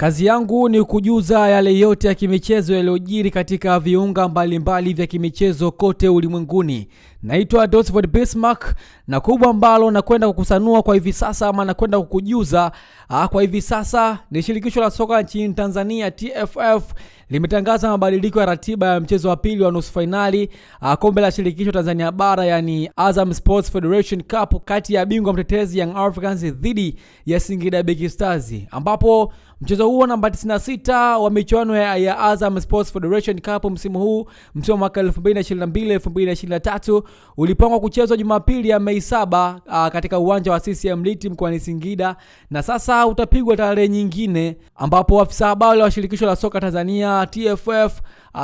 Kazi yangu ni kujuza yale yote ya kimichezo yaliyojiri katika viunga mbalimbali vya kimichezo kote ulimwenguni. Naitwa Dosford Bismarck na kubwa ambalo nakwenda kukusanua kwa hivi sasa ama nakwenda kukujuza ah, kwa hivi sasa ni shirikisho la soka nchini Tanzania TFF limetangaza mabadiliko ya ratiba ya mchezo wa pili wa nusu fainali ah, kombe la shirikisho Tanzania bara yani Azam Sports Federation Cup kati ya bingwa mtetezi Young Africans dhidi ya Singida Big Stars. Ambapo mchezo huo namba 96 wa michuano ya, ya Azam Sports Federation Cup msimu huu msimu wa mwaka 2022 2023 ulipangwa kuchezwa Jumapili ya Mei 7 katika uwanja wa CCM Liti mkoani Singida na sasa utapigwa tarehe nyingine, ambapo afisa habari wa shirikisho la soka Tanzania TFF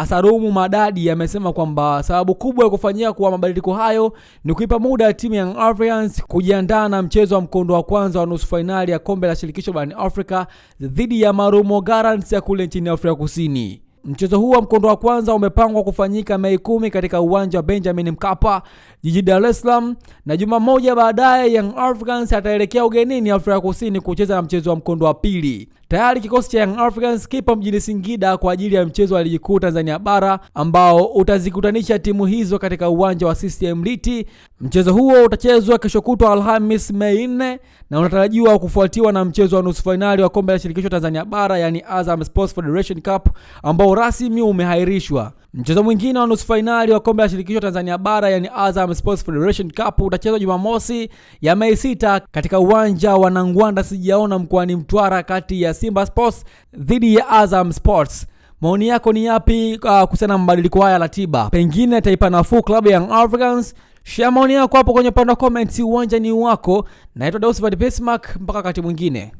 Salumu Madadi amesema kwamba sababu kubwa ya kufanyia kwa mabadiliko hayo ni kuipa muda timu ya Young Africans kujiandaa na mchezo wa mkondo wa kwanza wa nusu fainali ya kombe la shirikisho barani Afrika dhidi ya Marumo Gallants ya kule nchini Afrika Kusini. Mchezo huu wa mkondo wa kwanza umepangwa kufanyika Mei kumi katika uwanja wa Benjamin Mkapa jijini Dar es Salaam, na juma moja baadaye Young Africans ataelekea ugenini Afrika Kusini kucheza na mchezo wa mkondo wa pili. Tayari kikosi cha Young Africans kipo mjini Singida kwa ajili ya mchezo wa ligi kuu Tanzania bara ambao utazikutanisha timu hizo katika uwanja wa CCM Liti. Mchezo huo utachezwa kesho kutwa Alhamis Mei 4 na unatarajiwa kufuatiwa na mchezo wa nusu fainali wa kombe la shirikisho Tanzania bara yani Azam Sports Federation Cup ambao rasmi umehairishwa. Mchezo mwingine wa nusu fainali wa kombe la shirikisho Tanzania bara yani Azam Sports Federation Cup utachezwa Jumamosi ya Mei 6 katika uwanja wa Nangwanda sijaona mkoani Mtwara kati ya Simba Sports dhidi ya Azam Sports. Maoni yako ni yapi uh, kuhusiana na mabadiliko haya ya ratiba? Pengine taipa nafuu klabu ya Young Africans? Share maoni yako hapo kwenye upande wa comments. Uwanja ni wako. Naitwa Dausford Bismarck, mpaka wakati mwingine.